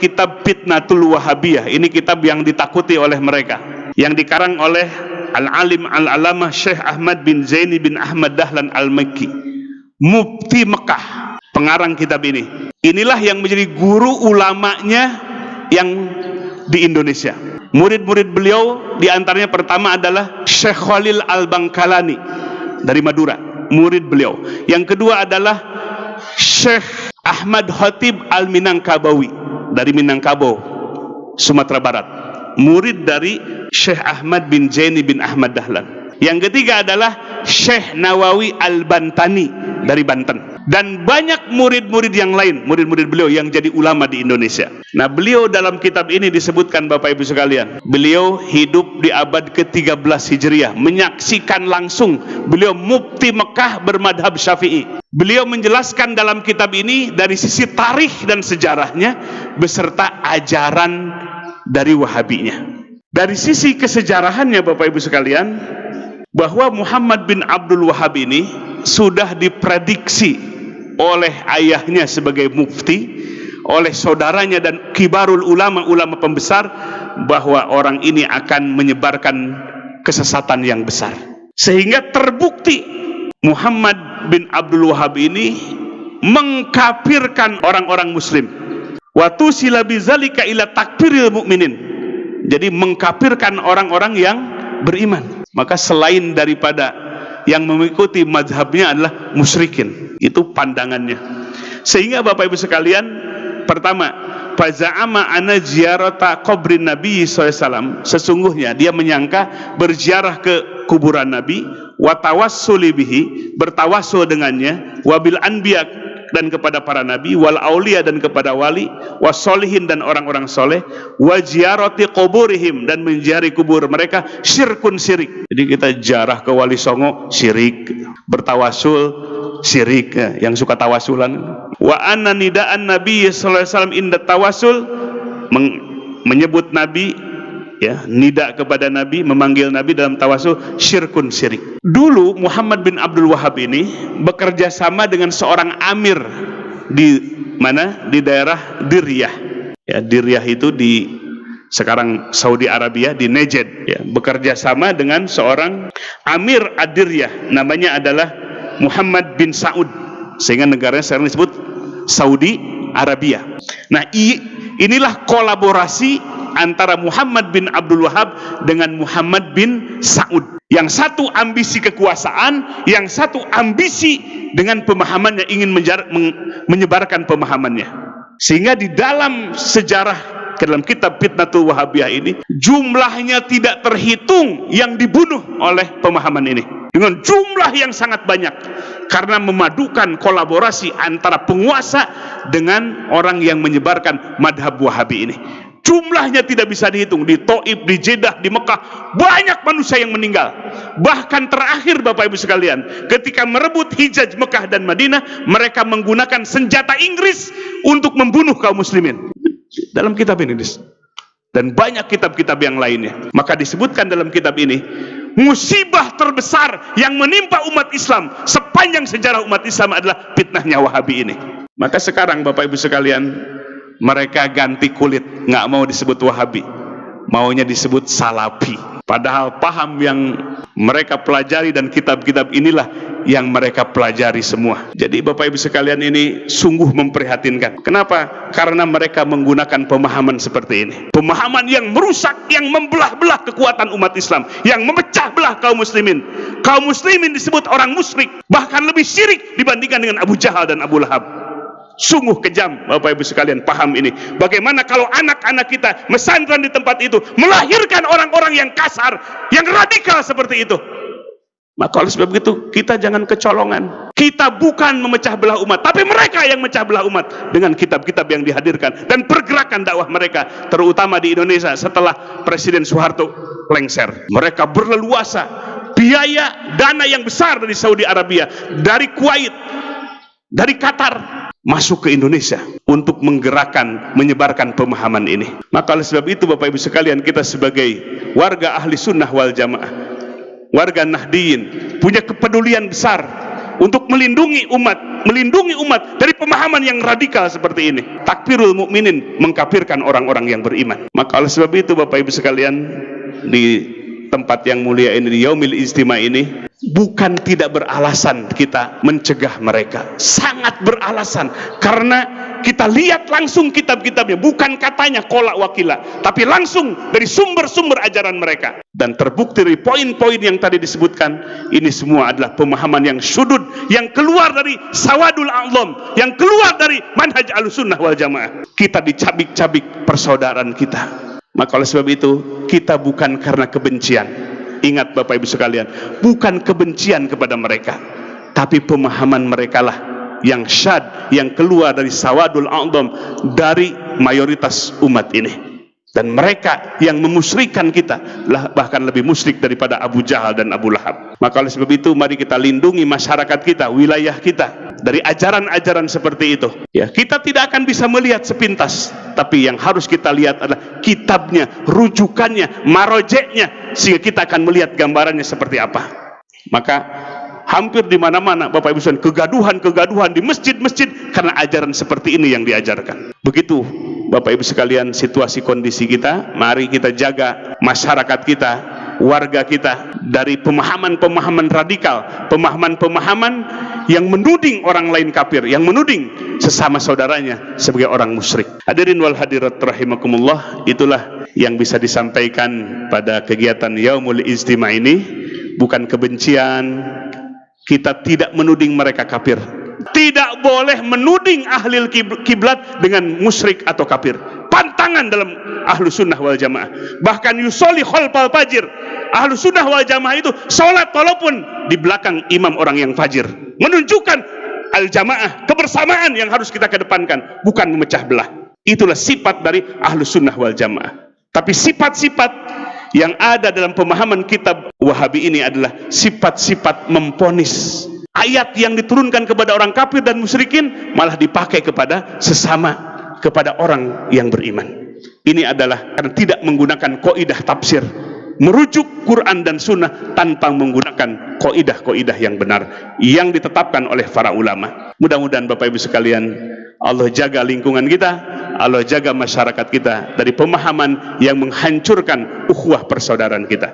kitab Fitnatul Wahabiyah. Ini kitab yang ditakuti oleh mereka. Yang dikarang oleh Al-Alim Al-Alamah Syekh Ahmad bin Zaini bin Ahmad Dahlan Al-Makki. Mufti Mekah. Pengarang kitab ini. Inilah yang menjadi guru ulamanya yang di Indonesia. Murid-murid beliau di antaranya pertama adalah Syekh Khalil Al-Bangkalani dari Madura. Murid beliau. Yang kedua adalah Syekh Ahmad Khatib Al-Minangkabawi dari Minangkabau, Sumatera Barat. Murid dari Syekh Ahmad bin Zaini bin Ahmad Dahlan. Yang ketiga adalah Syekh Nawawi Al-Bantani dari Banten dan banyak murid-murid yang lain, murid-murid beliau yang jadi ulama di Indonesia. Nah, beliau dalam kitab ini disebutkan Bapak Ibu sekalian, beliau hidup di abad ke-13 Hijriah, menyaksikan langsung beliau mufti Mekah bermadhab Syafi'i. Beliau menjelaskan dalam kitab ini dari sisi tarikh dan sejarahnya beserta ajaran dari Wahabinya. Dari sisi kesejarahannya Bapak Ibu sekalian, bahwa Muhammad bin Abdul Wahab ini sudah diprediksi oleh ayahnya sebagai mufti, oleh saudaranya dan kibarul ulama ulama pembesar bahwa orang ini akan menyebarkan kesesatan yang besar. Sehingga terbukti Muhammad bin Abdul Wahab ini mengkafirkan orang-orang muslim. Watu silabizalika ila takfiril mukminin. Jadi mengkafirkan orang-orang yang beriman maka selain daripada yang mengikuti mazhabnya adalah musyrikin. Itu pandangannya. Sehingga Bapak Ibu sekalian pertama faza'ama ana ziyarata qabrin Nabi SAW sesungguhnya dia menyangka berziarah ke kuburan Nabi watawassul bihi bertawassul dengannya wabil anbiya dan kepada para nabi wal aulia dan kepada wali wasolihin dan orang-orang soleh wajiaroti kuburihim dan menjari kubur mereka syirkun syirik jadi kita jarah ke wali songo syirik bertawasul syirik ya, yang suka tawasulan. Wa anna nidaan nabi sallallahu alaihi wasallam inda tawasul menyebut nabi ya nida kepada Nabi memanggil Nabi dalam tawasul syirkun syirik. Dulu Muhammad bin Abdul Wahab ini bekerja sama dengan seorang amir di mana? Di daerah Diryah ya Diryah itu di sekarang Saudi Arabia di Najd. Ya bekerja sama dengan seorang amir Adiryah namanya adalah Muhammad bin Saud. Sehingga negaranya sekarang disebut Saudi Arabia. Nah inilah kolaborasi antara Muhammad bin Abdul Wahab dengan Muhammad bin Saud. Yang satu ambisi kekuasaan yang satu ambisi dengan pemahamannya ingin menyebarkan pemahamannya. Sehingga di dalam sejarah ke dalam kitab Fitnatul Wahabiyah ini jumlahnya tidak terhitung yang dibunuh oleh pemahaman ini. Dengan jumlah yang sangat banyak. Karena memadukan kolaborasi antara penguasa dengan orang yang menyebarkan madhab wahabi ini jumlahnya tidak bisa dihitung. Di Taif, di Jeddah, di Mekah banyak manusia yang meninggal. Bahkan terakhir Bapak Ibu sekalian ketika merebut Hijaz Mekah dan Madinah mereka menggunakan senjata Inggris untuk membunuh kaum muslimin. Dalam kitab ini dan banyak kitab-kitab yang lainnya. Maka disebutkan dalam kitab ini musibah terbesar yang menimpa umat Islam sepanjang sejarah umat Islam adalah fitnahnya Wahabi ini. Maka sekarang Bapak Ibu sekalian mereka ganti kulit nggak mau disebut wahabi. Maunya disebut salafi. Padahal paham yang mereka pelajari dan kitab-kitab inilah yang mereka pelajari semua. Jadi Bapak Ibu sekalian ini sungguh memprihatinkan. Kenapa? karena mereka menggunakan pemahaman seperti ini. Pemahaman yang merusak yang membelah-belah kekuatan umat Islam yang memecah belah kaum muslimin. Kaum muslimin disebut orang musyrik bahkan lebih syirik dibandingkan dengan Abu Jahal dan Abu Lahab Sungguh kejam Bapak Ibu sekalian paham ini. Bagaimana kalau anak-anak kita mesantren di tempat itu melahirkan orang-orang yang kasar, yang radikal seperti itu. Maka oleh sebab itu kita jangan kecolongan. Kita bukan memecah belah umat, tapi mereka yang memecah belah umat dengan kitab-kitab yang dihadirkan dan pergerakan dakwah mereka, terutama di Indonesia setelah Presiden Soeharto lengser. Mereka berleluasa biaya dana yang besar dari Saudi Arabia, dari Kuwait, dari Qatar masuk ke Indonesia untuk menggerakkan, menyebarkan pemahaman ini. Maka oleh sebab itu Bapak Ibu sekalian kita sebagai warga ahli sunnah wal jamaah, warga nahdiyin, punya kepedulian besar untuk melindungi umat, melindungi umat dari pemahaman yang radikal seperti ini. Takfirul mukminin mengkafirkan orang-orang yang beriman. Maka oleh sebab itu Bapak Ibu sekalian di tempat yang mulia ini di Yaumil Istima ini bukan tidak beralasan kita mencegah mereka. Sangat beralasan. Karena kita lihat langsung kitab-kitabnya. Bukan katanya kolak wakila tapi langsung dari sumber-sumber ajaran mereka. Dan terbukti dari poin-poin yang tadi disebutkan ini semua adalah pemahaman yang sudut yang keluar dari sawadul a'lam yang keluar dari manhaj al-sunnah wal jamaah. Kita dicabik-cabik persaudaraan kita maka oleh sebab itu kita bukan karena kebencian. Ingat Bapak Ibu sekalian, bukan kebencian kepada mereka, tapi pemahaman mereka lah yang syad, yang keluar dari sawadul a'dham dari mayoritas umat ini. Dan mereka yang memusrikan kita lah bahkan lebih musyrik daripada Abu Jahal dan Abu Lahab. Maka oleh sebab itu mari kita lindungi masyarakat kita wilayah kita dari ajaran-ajaran seperti itu. Ya kita tidak akan bisa melihat sepintas tapi yang harus kita lihat adalah kitabnya rujukannya marojeknya sehingga kita akan melihat gambarannya seperti apa. Maka hampir di mana-mana Bapak Ibu sekalian kegaduhan-kegaduhan di masjid-masjid karena ajaran seperti ini yang diajarkan. Begitu Bapak Ibu sekalian situasi kondisi kita mari kita jaga masyarakat kita warga kita dari pemahaman-pemahaman radikal pemahaman-pemahaman yang menuding orang lain kafir yang menuding sesama saudaranya sebagai orang musyrik. Hadirin wal hadirat rahimakumullah itulah yang bisa disampaikan pada kegiatan Yaumul Istima ini. Bukan kebencian kita tidak menuding mereka kafir. Tidak boleh menuding ahli kiblat dengan musyrik atau kafir. Pantangan dalam ahlu sunnah wal jamaah. Bahkan yusoli khalfal fajir. Ahlu sunnah wal jamaah itu sholat walaupun di belakang imam orang yang fajir. Menunjukkan al jamaah kebersamaan yang harus kita kedepankan bukan memecah belah. Itulah sifat dari ahlu sunnah wal jamaah. Tapi sifat-sifat yang ada dalam pemahaman kitab wahabi ini adalah sifat-sifat memponis. Ayat yang diturunkan kepada orang kafir dan musyrikin malah dipakai kepada sesama kepada orang yang beriman. Ini adalah karena tidak menggunakan koidah tafsir merujuk Quran dan Sunnah tanpa menggunakan koidah-koidah yang benar yang ditetapkan oleh para ulama. Mudah-mudahan Bapak Ibu sekalian Allah jaga lingkungan kita Allah jaga masyarakat kita dari pemahaman yang menghancurkan ukhuwah persaudaraan kita